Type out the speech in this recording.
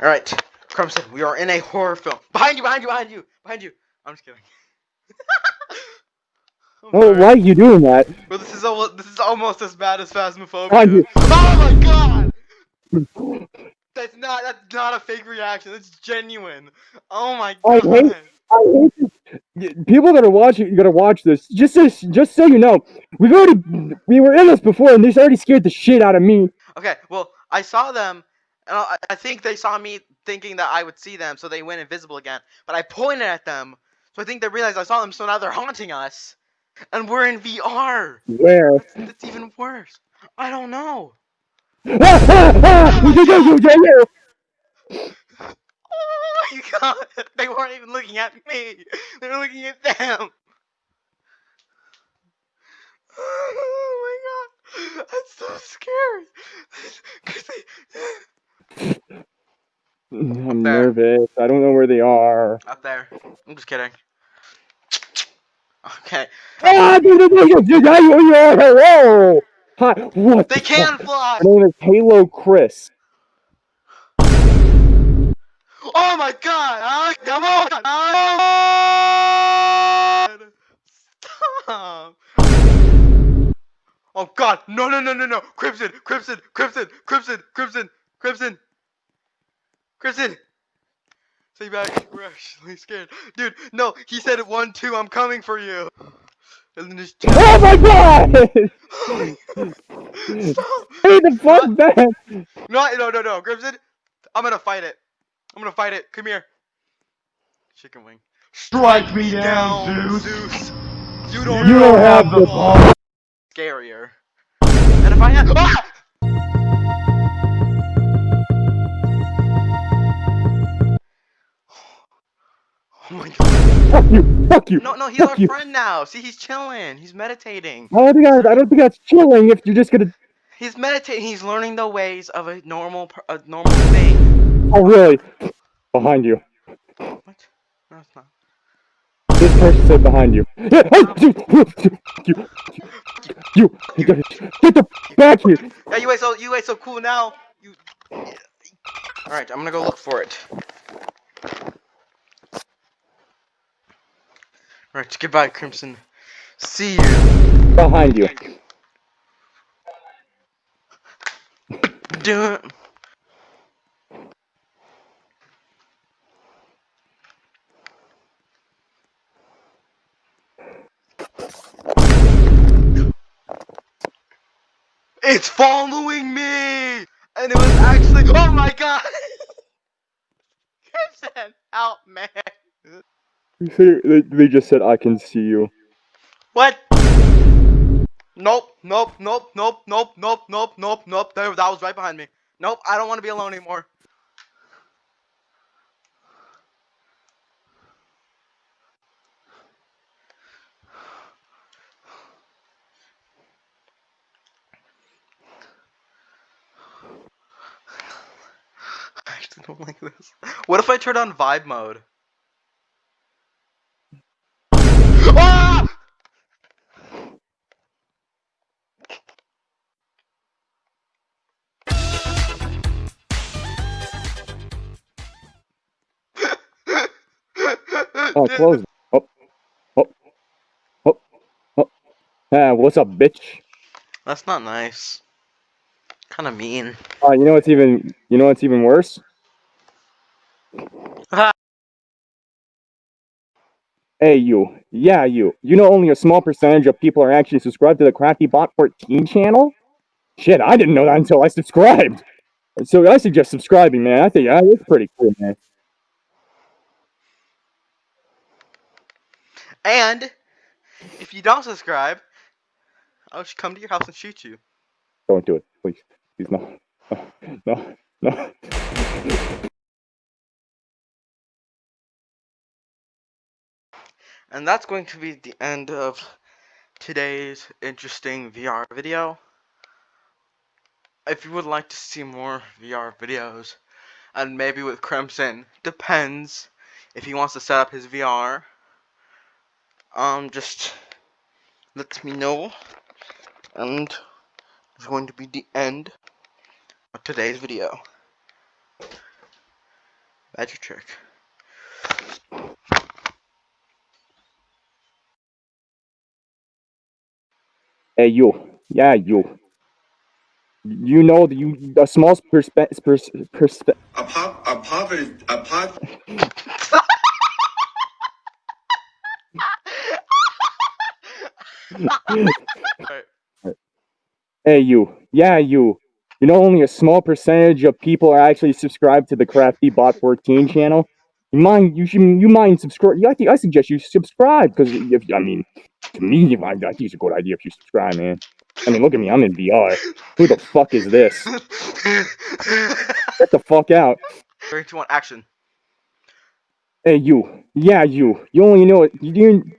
Alright, Crimson, we are in a horror film. Behind you, behind you, behind you, behind you. I'm just kidding. Oh, sorry. why are you doing that? Well, this is al- this is almost as bad as Phasmophobia. Oh my god! That's not that's not a fake reaction. That's genuine. Oh my I god. hate- I hate this. People that are watching, you gotta watch this. Just so, just so you know, we've already, we were in this before, and this already scared the shit out of me. Okay, well, I saw them, and I, I think they saw me thinking that I would see them, so they went invisible again. But I pointed at them, so I think they realized I saw them, so now they're haunting us. And we're in VR. Where? That's, even worse. I don't know. It, we did it! Oh my god! They weren't even looking at me. They were looking at them. Oh my god! That's so scary. I'm There. nervous. I don't know where they are. Up there. I'm just kidding. Okay. Ah, hello! Hi, what They the can fuck? fly! My name is Halo Chris. Oh my god! Ah, come on! Ah, Stop! Oh god! No, no, no, no, no! Crimson! Crimson! Crimson! Crimson! Crimson! Crimson! Crimson! Stay back. We're actually scared. Dude, no! He said it 1 2, I'm coming for you! And then just. Oh my god! Stop! Hey, the fuck back! No, no, no, no, Crimson! I'm gonna fight it. I'm gonna fight it. Come here. Chicken wing. Strike me down, Zeus. Zeus. You don't, You don't have the power. scarier. And if I had. Ah! Oh my god. Fuck you! Fuck you! No, no, he's Fuck our you. friend now. See, he's chilling. He's meditating. I don't think I, I don't think that's chilling if you're just gonna. He's meditating. He's learning the ways of a normal, a normal thing. Oh really? Behind you. What? No, it's not. This person said behind you. Oh, you, you, you, you, get the back here. Yeah, you ain't so you ain't so cool now. You. All right, I'm gonna go look for it. Right, goodbye, Crimson. See you. Behind you. Do it. It's following me! And it was actually- Oh my god! Crimson, help me! They, they just said I can see you. What? Nope, nope, nope, nope, nope, nope, nope, nope, nope. That was right behind me. Nope, I don't want to be alone anymore. I actually don't like this. What if I turn on vibe mode? Oh, close. Oh, oh, oh, oh. Ah, what's up, bitch? That's not nice. Kind of mean. Uh, you know what's even, you know what's even worse? Ah. Hey, you. Yeah, you. You know only a small percentage of people are actually subscribed to the Crafty Bot 14 channel? Shit, I didn't know that until I subscribed. So I suggest subscribing, man. I think uh, it's pretty cool, man. And if you don't subscribe, I'll just come to your house and shoot you. Don't do it, please. Please, no. No, no, no. And that's going to be the end of today's interesting VR video. If you would like to see more VR videos, and maybe with Crimson, depends if he wants to set up his VR. Um, just let me know. And it's going to be the end of today's video. Magic trick. Hey, you. Yeah, you. You know that you a small perspe- pers- perspe- A pop, a pop is a pop. Hey, you. Yeah, you. You know, only a small percentage of people are actually subscribed to the Crafty Bot 14 channel. You mind? You should. You mind subscribe? I think I suggest you subscribe because if I mean, to me, I, I think it's a good idea if you subscribe, man. I mean, look at me. I'm in VR. Who the fuck is this? Get the fuck out. Three, two, one, action. Hey, you. Yeah, you. You only know it. You, you